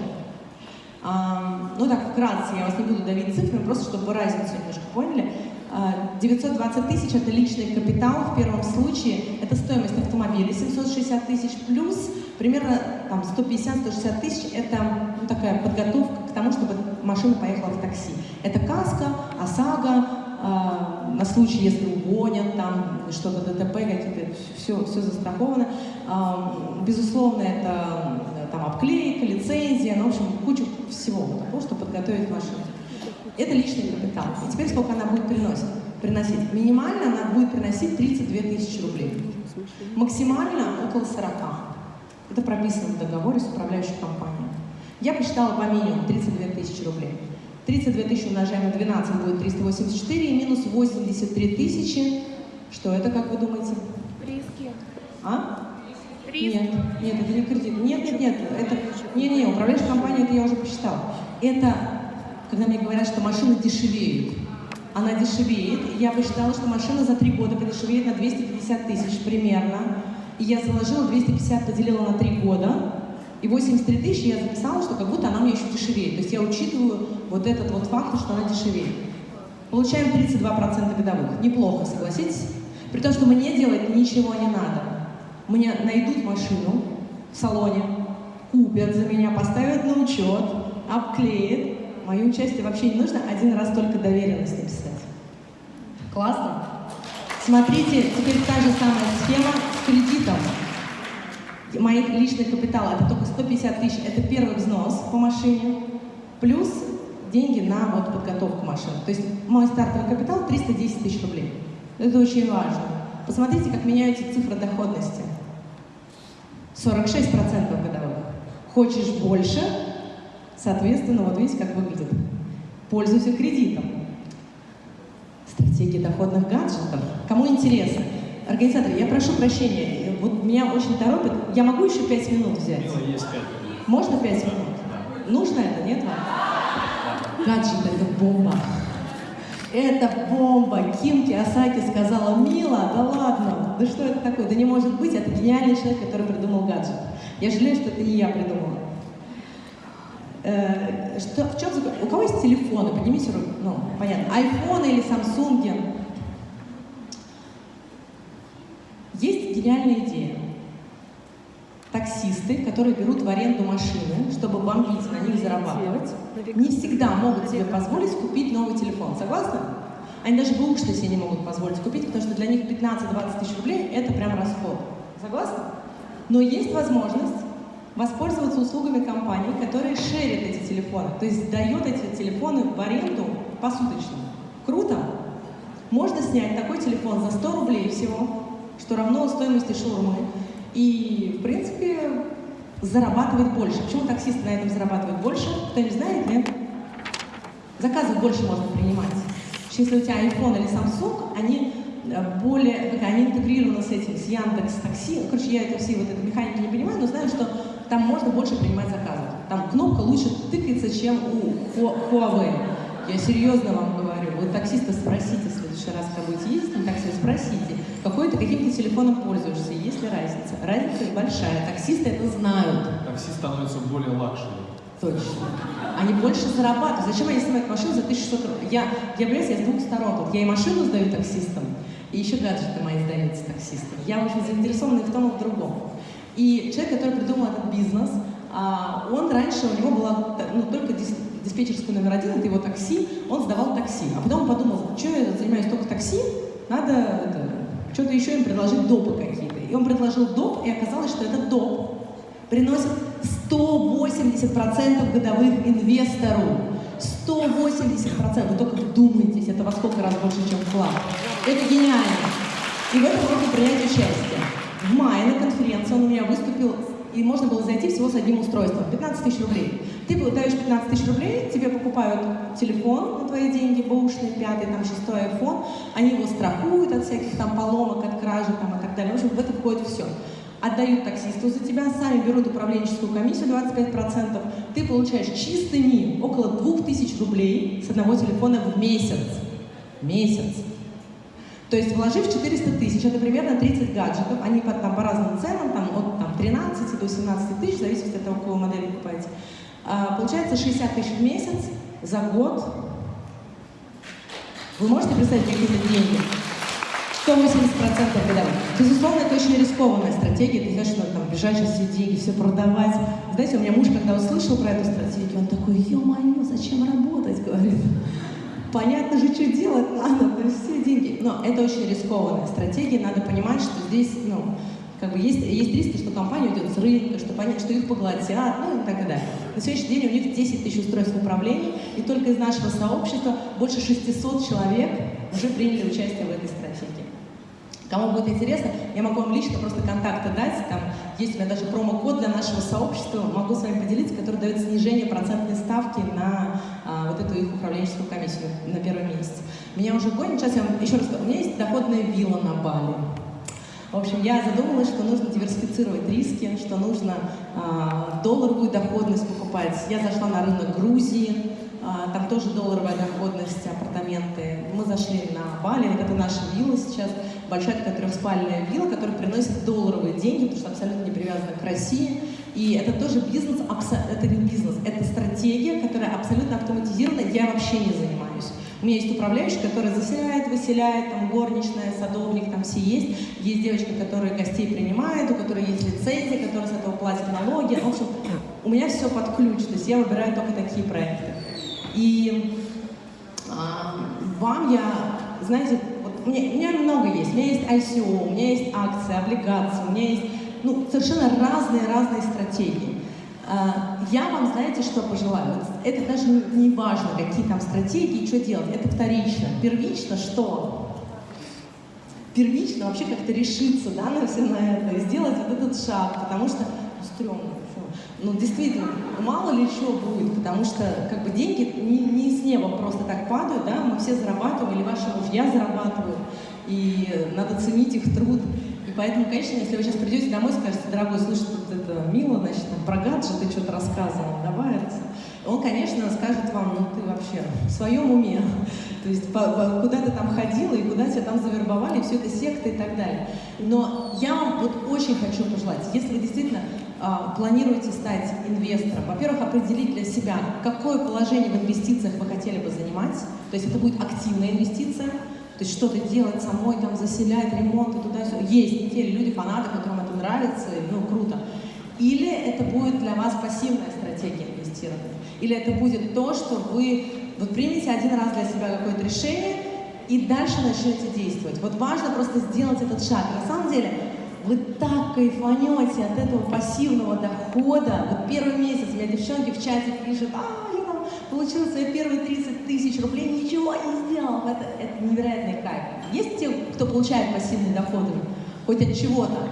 А, ну так, вкратце, я вас не буду давить цифрами, просто чтобы вы разницу немножко поняли. А, 920 тысяч – это личный капитал в первом случае, это стоимость автомобиля 760 тысяч, плюс примерно там, 150-160 тысяч – это ну, такая подготовка к тому, чтобы машина поехала в такси. Это каска, ОСАГО, а, на случай, если угонят, там что-то ДТП, какие-то, все, все застраховано. А, Безусловно, это там обклейка, лицензия, ну, в общем, куча всего того, чтобы подготовить машину. Это личный капитал. И теперь сколько она будет приносить? приносить? Минимально она будет приносить 32 тысячи рублей. Максимально около 40. Это прописано в договоре с управляющей компанией. Я посчитала по минимуму 32 тысячи рублей. 32 тысячи умножаем на 12 будет 384 и минус 83 тысячи. Что это, как вы думаете? Риски. А? Риски. Нет, нет, это не кредит. Нет, нет, нет, это... Не, не, управляющая компания, это я уже посчитала. Это, когда мне говорят, что машина дешевеет. Она дешевеет. Я посчитала, что машина за три года подешевеет на 250 тысяч примерно. И я заложила 250, поделила на три года. И 83 тысячи я записала, что как будто она мне еще дешевеет. То есть я учитываю вот этот вот факт, что она дешевеет. Получаем 32% годовых. Неплохо, согласитесь? При том, что мне делать ничего не надо. Мне найдут машину в салоне, купят за меня, поставят на учет, обклеят. Мое участие вообще не нужно, один раз только доверенность написать. Классно? Смотрите, теперь та же самая схема с кредитом. Моих личных капитал это только 150 тысяч, это первый взнос по машине, плюс деньги на вот подготовку машины. То есть мой стартовый капитал 310 тысяч рублей. Это очень важно. Посмотрите, как меняются цифры доходности. 46% годовых. Хочешь больше, соответственно, вот видите, как выглядит. Пользуйся кредитом. Стратегия доходных гаджетов. Кому интересно? Организаторы, я прошу прощения, вот меня очень торопит. Я могу еще 5 минут взять? Мила, есть пять минут. Можно 5 минут? Нужно это, нет вам? Гаджет — это бомба. Это бомба. Ким Киосаки сказала, Мила, да ладно, да что это такое? Да не может быть, это гениальный человек, который придумал гаджет. Я жалею, что это не я придумала. Э, что, в чем? У кого есть телефоны? Поднимите руку. Ну, понятно. Айфоны или Самсунги? Есть гениальная идея. Таксисты, которые берут в аренду машины, чтобы бомбить на них зарабатывать, не всегда могут себе позволить купить новый телефон. Согласны? Они даже бэушные себе не могут позволить купить, потому что для них 15-20 тысяч рублей – это прям расход. Согласны? Но есть возможность воспользоваться услугами компаний, которые шерят эти телефоны, то есть дает эти телефоны в аренду посуточно. Круто? Можно снять такой телефон за 100 рублей всего, что равно стоимости шаурмы, и, в принципе, зарабатывать больше. Почему таксисты на этом зарабатывают больше? Кто не знает, нет? Заказов больше можно принимать. Если у тебя iPhone или Samsung, они э, более, они интегрированы с этим, с Яндекс Такси. Короче, я это все вот этой механики не понимаю, но знаю, что там можно больше принимать заказы. Там кнопка лучше тыкается, чем у Huawei. Я серьезно вам Вы таксиста спросите в следующий раз, когда будете ездить на такси, спросите, какой ты, каким ты телефоном пользуешься, есть ли разница. Разница большая. Таксисты это знают. Такси становится более luxury. Точно. Они больше зарабатывают. Зачем они снимают машину за 1600 рублей? Я, я, понимаете, я с двух сторон. Вот я и машину сдаю таксистам, и еще гаджеты мои сдаются таксистам. Я очень заинтересована и в том, и в другом. И человек, который придумал этот бизнес, а, он раньше, у него была ну, только дис, диспетчерская номер один, это его такси, он сдавал такси. А потом он подумал, что я занимаюсь только такси, надо это, что-то еще им предложить допы какие-то. И он предложил доп, и оказалось, что этот доп приносит 180% годовых инвестору. 180%. Вы только вдумайтесь, это во сколько раз больше, чем вклад. Это гениально. И в этом можно принять участие. В мае на конференции он у меня выступил, и можно было зайти всего с одним устройством. 15 тысяч рублей. Ты даешь 15 тысяч рублей, тебе покупают телефон на твои деньги, бэушный, пятый, там, шестой iPhone, они его страхуют от всяких там поломок, от кражи там, и так далее. В общем, в это входит все отдают таксисту за тебя, сами берут управленческую комиссию 25%, ты получаешь чистыми около 2000 рублей с одного телефона в месяц. Месяц. То есть вложив 400 тысяч, это примерно 30 гаджетов, они по, там, по разным ценам, там, от там, 13 до 17 тысяч, в зависимости от того, какую модель вы покупаете. А, получается 60 тысяч в месяц за год. Вы можете представить, какие это деньги? 180% годовых. Безусловно, это очень рискованная стратегия. Ты знаешь, что там бежать сейчас все деньги, все продавать. Знаете, у меня муж, когда услышал про эту стратегию, он такой, ё-моё, зачем работать, говорит. Понятно же, что делать надо, то есть все деньги. Но это очень рискованная стратегия, надо понимать, что здесь, ну, как бы есть, есть риски, что компания уйдет с рынка, что, понять, что их поглотят, ну и так далее. На сегодняшний день у них 10 тысяч устройств управления, и только из нашего сообщества больше 600 человек уже приняли участие в этой стратегии. Кому будет интересно, я могу вам лично просто контакты дать. Там есть у меня даже промокод для нашего сообщества, могу с вами поделиться, который дает снижение процентной ставки на а, вот эту их управленческую комиссию на первый месяц. Меня уже гонит, сейчас я вам еще раз скажу, у меня есть доходная вилла на Бали. В общем, я задумалась, что нужно диверсифицировать риски, что нужно а, долларовую доходность покупать. Я зашла на рынок Грузии, там тоже долларовая доходность, апартаменты. Мы зашли на Бали, это наша вилла сейчас, большая такая трехспальная вилла, которая приносит долларовые деньги, потому что абсолютно не привязана к России. И это тоже бизнес, это не бизнес, это стратегия, которая абсолютно автоматизирована, я вообще не занимаюсь. У меня есть управляющий, который заселяет, выселяет, там горничная, садовник, там все есть. Есть девочка, которая гостей принимает, у которой есть лицензия, которая с этого платит налоги. В общем, у меня все под ключ, то есть я выбираю только такие проекты. И а, вам я, знаете, вот у, меня, у меня много есть. У меня есть ICO, у меня есть акции, облигации, у меня есть ну, совершенно разные-разные стратегии. А, я вам, знаете, что пожелаю? Вот это даже не важно, какие там стратегии, что делать. Это вторично. Первично что? Первично вообще как-то решиться да, на все на это сделать вот этот шаг, потому что ну, стрёмно ну, действительно, мало ли что будет, потому что как бы деньги не, не с неба просто так падают, да, мы все зарабатываем, или ваши мужья зарабатывают, и надо ценить их труд. И поэтому, конечно, если вы сейчас придете домой и скажете, дорогой, слушай, тут это мило, значит, там, про гаджеты что-то рассказывал, давай, он, конечно, скажет вам, ну ты вообще в своем уме, то есть по, по, куда ты там ходила и куда тебя там завербовали, все это секта и так далее. Но я вам вот очень хочу пожелать, если вы действительно а, планируете стать инвестором, во-первых, определить для себя, какое положение в инвестициях вы хотели бы занимать, то есть это будет активная инвестиция, то есть что-то делать самой, там, заселять, ремонт и туда-сюда. Есть не те люди, фанаты, которым это нравится, ну, круто. Или это будет для вас пассивная стратегия инвестирования. Или это будет то, что вы вот примете один раз для себя какое-то решение и дальше начнете действовать. Вот важно просто сделать этот шаг. На самом деле, вы так кайфанете от этого пассивного дохода. Вот первый месяц у меня девчонки в чате пишут, а, я там получила свои первые 30 тысяч рублей, ничего не сделал. Это, это невероятный кайф. Есть те, кто получает пассивные доходы, хоть от чего-то?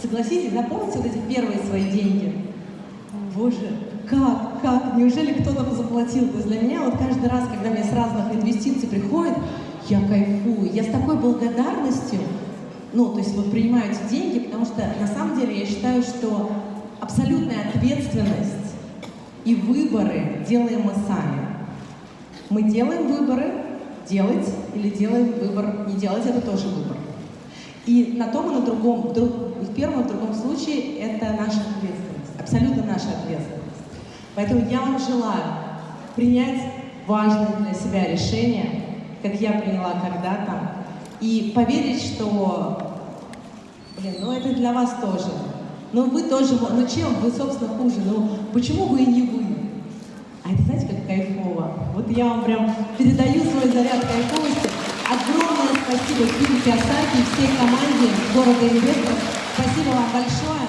Согласитесь, запомните вот эти первые свои деньги. Боже, как, как, неужели кто-то заплатил? То есть для меня вот каждый раз, когда мне с разных инвестиций приходит, я кайфую, я с такой благодарностью ну, то есть вот принимаю эти деньги, потому что на самом деле я считаю, что абсолютная ответственность и выборы делаем мы сами. Мы делаем выборы, делать или делаем выбор не делать, это тоже выбор. И на том и на другом, в, первом и в другом случае это наша ответственность, абсолютно наша ответственность. Поэтому я вам желаю принять важное для себя решение, как я приняла когда-то, и поверить, что, блин, ну это для вас тоже. Ну вы тоже, ну чем вы, собственно, хуже? Ну почему вы и не вы? А это знаете, как кайфово? Вот я вам прям передаю свой заряд кайфовости. Огромное спасибо Кире Киосаки и всей команде города Инвесторов. Спасибо вам большое.